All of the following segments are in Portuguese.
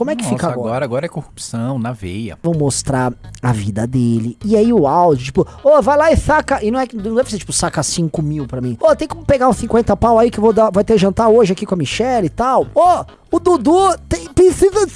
Como é que Nossa, fica agora? agora? Agora é corrupção, na veia. Vão mostrar a vida dele. E aí o áudio, tipo, ô, vai lá e saca. E não é que não deve ser, tipo, saca 5 mil pra mim. Ô, tem como pegar uns 50 pau aí que eu vou dar. Vai ter jantar hoje aqui com a Michelle e tal. Ô, o Dudu tem- precisa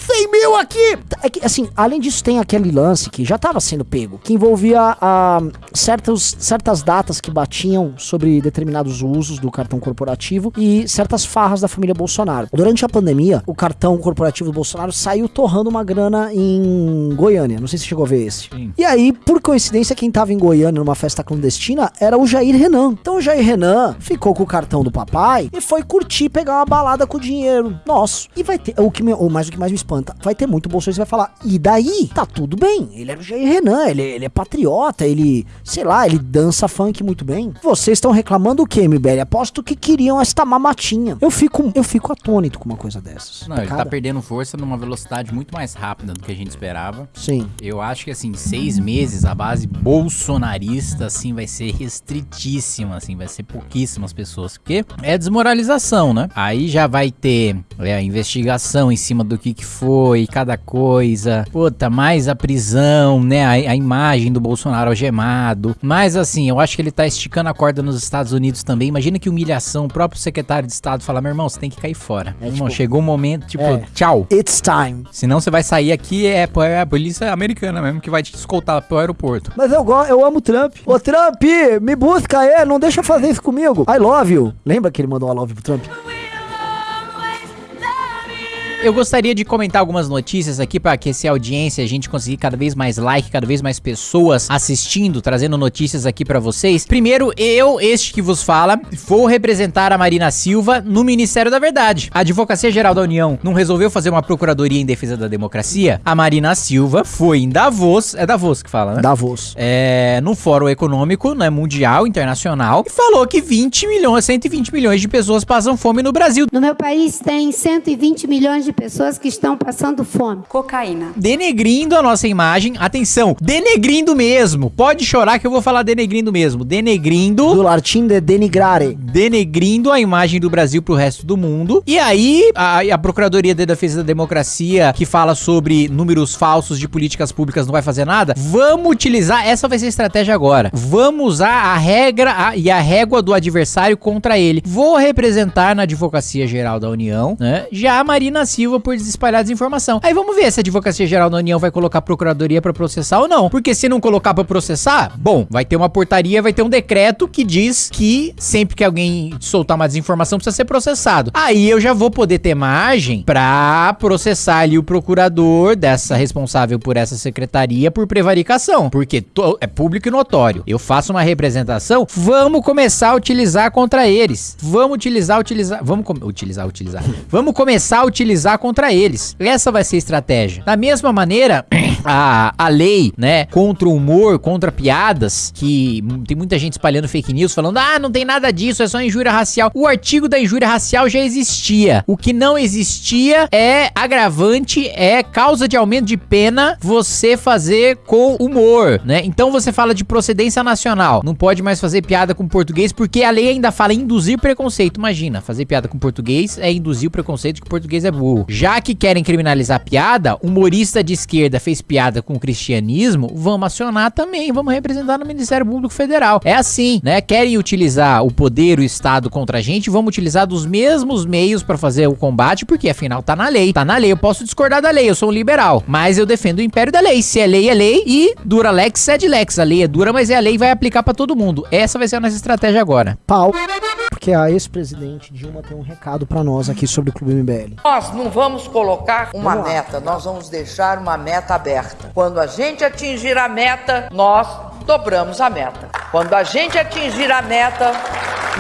de 100 mil aqui. É que, assim, além disso, tem aquele lance que já tava sendo pego, que envolvia ah, certos, certas datas que batiam sobre determinados usos do cartão corporativo e certas farras da família Bolsonaro. Durante a pandemia, o cartão corporativo do Bolsonaro saiu torrando uma grana em Goiânia. Não sei se chegou a ver esse. Sim. E aí, por coincidência, quem tava em Goiânia numa festa clandestina era o Jair Renan. Então o Jair Renan ficou com o cartão do papai e foi curtir, pegar uma balada com o dinheiro nosso. E vai ter, o que me, ou mais o que mais me espanta, vai ter muito bolsonaro que vai falar, e daí? Tá tudo bem, ele era o Jair Renan, ele, ele é patriota, ele, sei lá, ele dança funk muito bem. Vocês estão reclamando o quê, MBL? Aposto que queriam esta mamatinha. Eu fico, eu fico atônito com uma coisa dessas. Não, ele tá perdendo força numa velocidade muito mais rápida do que a gente esperava. Sim. Eu acho que, assim, seis meses a base bolsonarista, assim, vai ser restritíssima, assim, vai ser pouquíssimas pessoas. Porque é desmoralização, né? Aí já vai ter é, a investigação em cima do que que foi, cada coisa. Puta, mais a prisão, né? A, a imagem do Bolsonaro algemado. Mas, assim, eu acho que ele tá esticando a corda nos Estados Unidos também. Imagina que humilhação. O próprio secretário de Estado fala, meu irmão, você tem que cair fora. É, irmão, tipo, chegou o momento, tipo, é. tchau. It's time. Senão você vai sair aqui, é, é a polícia americana mesmo que vai te escoltar pro aeroporto. Mas eu, eu amo o Trump. Ô Trump, me busca aí, não deixa fazer isso comigo. I love you. Lembra que ele mandou I love pro Trump? Eu gostaria de comentar algumas notícias aqui para aquecer a audiência, a gente conseguir cada vez mais like, cada vez mais pessoas assistindo, trazendo notícias aqui para vocês. Primeiro, eu, este que vos fala, vou representar a Marina Silva no Ministério da Verdade. A Advocacia Geral da União não resolveu fazer uma procuradoria em defesa da democracia? A Marina Silva foi em Davos, é Davos que fala, né? Davos. é, no Fórum Econômico né, Mundial, Internacional, e falou que 20 milhões, 120 milhões de pessoas passam fome no Brasil. No meu país tem 120 milhões de pessoas que estão passando fome. Cocaína. Denegrindo a nossa imagem. Atenção, denegrindo mesmo. Pode chorar que eu vou falar denegrindo mesmo. Denegrindo. Do latim de denigrare. Denegrindo a imagem do Brasil pro resto do mundo. E aí, a, a Procuradoria de Defesa da Democracia, que fala sobre números falsos de políticas públicas, não vai fazer nada. Vamos utilizar, essa vai ser a estratégia agora. Vamos usar a regra a- e a régua do adversário contra ele. Vou representar na Advocacia Geral da União, né? Já a Marina Silva por espalhar desinformação. Aí vamos ver se a Advocacia Geral da União vai colocar a Procuradoria pra processar ou não. Porque se não colocar pra processar, bom, vai ter uma portaria, vai ter um decreto que diz que sempre que alguém soltar uma desinformação precisa ser processado. Aí eu já vou poder ter margem pra processar ali o procurador dessa responsável por essa secretaria por prevaricação. Porque é público e notório. Eu faço uma representação, vamos começar a utilizar contra eles. Vamos utilizar, utilizar. Vamos utilizar, utilizar. vamos começar a utilizar contra eles. Essa vai ser a estratégia. Da mesma maneira, a, a lei, né, contra o humor, contra piadas, que tem muita gente espalhando fake news falando, ah, não tem nada disso, é só injúria racial. O artigo da injúria racial já existia. O que não existia é agravante, é causa de aumento de pena você fazer com humor, né? Então você fala de procedência nacional. Não pode mais fazer piada com português porque a lei ainda fala induzir preconceito. Imagina, fazer piada com português é induzir o preconceito que português é burro. Já que querem criminalizar piada, humorista de esquerda fez piada com o cristianismo, vamos acionar também, vamos representar no Ministério Público Federal. É assim, né? Querem utilizar o poder, o Estado contra a gente, vamos utilizar dos mesmos meios pra fazer o combate, porque afinal tá na lei. Tá na lei, eu posso discordar da lei, eu sou um liberal, mas eu defendo o império da lei. Se é lei, é lei e dura lex, sed lex. A lei é dura, mas é a lei e vai aplicar pra todo mundo. Essa vai ser a nossa estratégia agora. Pau. Porque a ex-presidente Dilma tem um recado pra nós aqui sobre o Clube MBL. Nós não vamos colocar uma Vamos meta, nós vamos deixar uma meta aberta. Quando a gente atingir a meta, nós dobramos a meta. Quando a gente atingir a meta,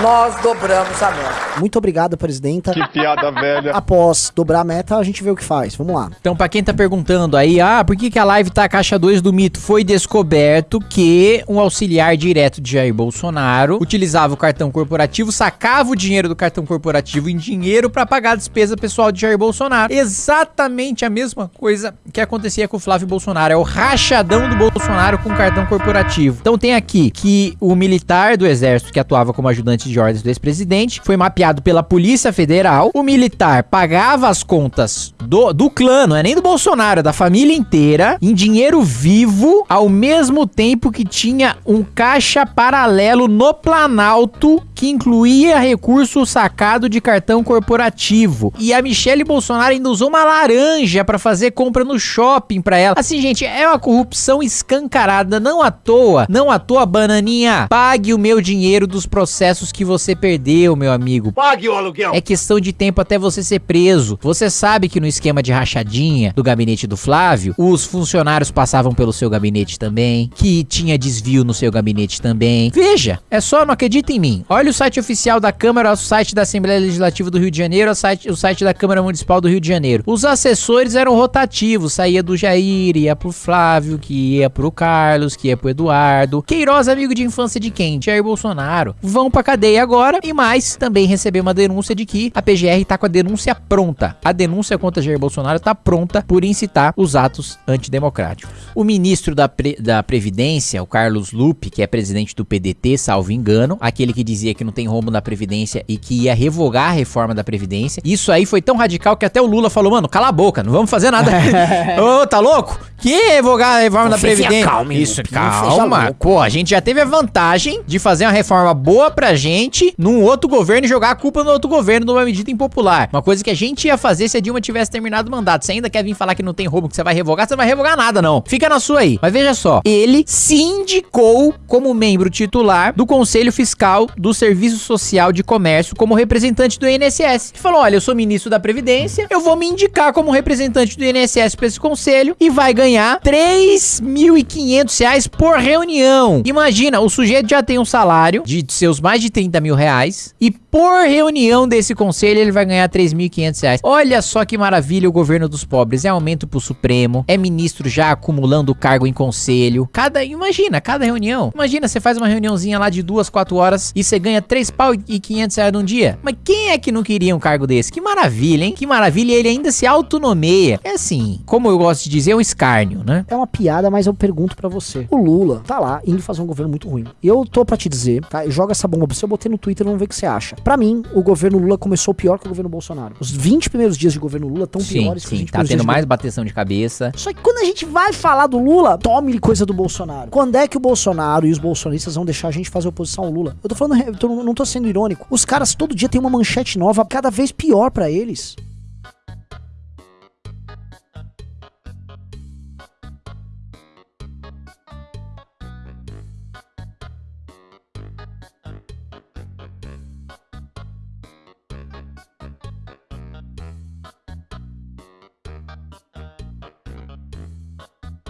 nós dobramos a meta. Muito obrigado, presidenta. Que piada velha. Após dobrar a meta, a gente vê o que faz. Vamos lá. Então, pra quem tá perguntando aí, ah, por que, que a live tá a caixa 2 do mito? Foi descoberto que um auxiliar direto de Jair Bolsonaro utilizava o cartão corporativo, sacava o dinheiro do cartão corporativo em dinheiro pra pagar a despesa pessoal de Jair Bolsonaro. Exatamente a mesma coisa que acontecia com o Flávio Bolsonaro. É o rachadão do Bolsonaro com o cartão corporativo. Então tem aqui que o militar do exército que atuava como ajudante constante de ordens do ex-presidente, foi mapeado pela Polícia Federal. O militar pagava as contas do, do clã, não é nem do Bolsonaro, é da família inteira, em dinheiro vivo, ao mesmo tempo que tinha um caixa paralelo no Planalto que incluía recurso sacado de cartão corporativo. E a Michelle Bolsonaro ainda usou uma laranja para fazer compra no shopping para ela. Assim, gente, é uma corrupção escancarada, não à toa, não à toa, bananinha. Pague o meu dinheiro dos processos que você perdeu, meu amigo. Pague o aluguel. É questão de tempo até você ser preso. Você sabe que no esquema de rachadinha do gabinete do Flávio, os funcionários passavam pelo seu gabinete também, que tinha desvio no seu gabinete também. Veja, é só não acredita em mim. Olha o site oficial da Câmara, o site da Assembleia Legislativa do Rio de Janeiro, o site, o site da Câmara Municipal do Rio de Janeiro. Os assessores eram rotativos, saía do Jair, ia pro Flávio, que ia pro Carlos, que ia pro Eduardo. Queiroz, amigo de infância de quem? Jair Bolsonaro. Vão pra cadeia agora e mais, também recebeu uma denúncia de que a PGR tá com a denúncia pronta. A denúncia contra Jair Bolsonaro tá pronta por incitar os atos antidemocráticos. O ministro da, Pre da Previdência, o Carlos Lupe, que é presidente do PDT, salvo engano, aquele que dizia que não tem rombo na Previdência e que ia revogar a reforma da Previdência. Isso aí foi tão radical que até o Lula falou, mano, cala a boca, não vamos fazer nada. Ô, tá louco? Que revogar a reforma da Previdência? acalme, Isso, calma. Pô, a gente já teve a vantagem de fazer uma reforma boa pra gente num outro governo e jogar a culpa no outro governo numa medida impopular. Uma coisa que a gente ia fazer se a Dilma tivesse terminado o mandato. Você ainda quer vir falar que não tem roubo, que você vai revogar? Você não vai revogar nada, não. Fica na sua aí. Mas veja só, ele se indicou como membro titular do Conselho Fiscal do Serviço Social de Comércio como representante do INSS. Ele falou: olha, eu sou ministro da Previdência, eu vou me indicar como representante do INSS pra esse conselho e vai ganhar 3.500 reais por reunião. Imagina, o sujeito já tem um salário de seus mais de 30 mil reais e por reunião desse conselho ele vai ganhar 3.500 reais. Olha só que maravilha o governo dos pobres. É aumento pro Supremo, é ministro já acumulando cargo em conselho. Cada, imagina, cada reunião. Imagina, você faz uma reuniãozinha lá de duas, quatro horas e você ganha 3 pau e 500 reais num dia. Mas quem é que não queria um cargo desse? Que maravilha, hein? Que maravilha. E ele ainda se autonomeia. É assim, como eu gosto de dizer, é um escárnio, né? É uma piada, mas eu pergunto pra você. O Lula tá lá indo fazer um governo muito ruim. E eu tô pra te dizer, tá? Joga essa bomba pra você, eu botei no Twitter, vamos ver o que você acha. Pra mim, o governo Lula começou pior que o governo Bolsonaro. Os 20 primeiros dias de governo Lula estão Sim, piores que os sim. 20 Tá tendo de mais bateção de cabeça. Só que quando a gente vai falar do Lula, tome coisa do Bolsonaro. Quando é que o Bolsonaro e os bolsonistas vão deixar a gente fazer oposição ao Lula? Eu tô falando, eu tô- não tô sendo irônico. Os caras todo dia tem uma manchete nova, cada vez pior pra eles.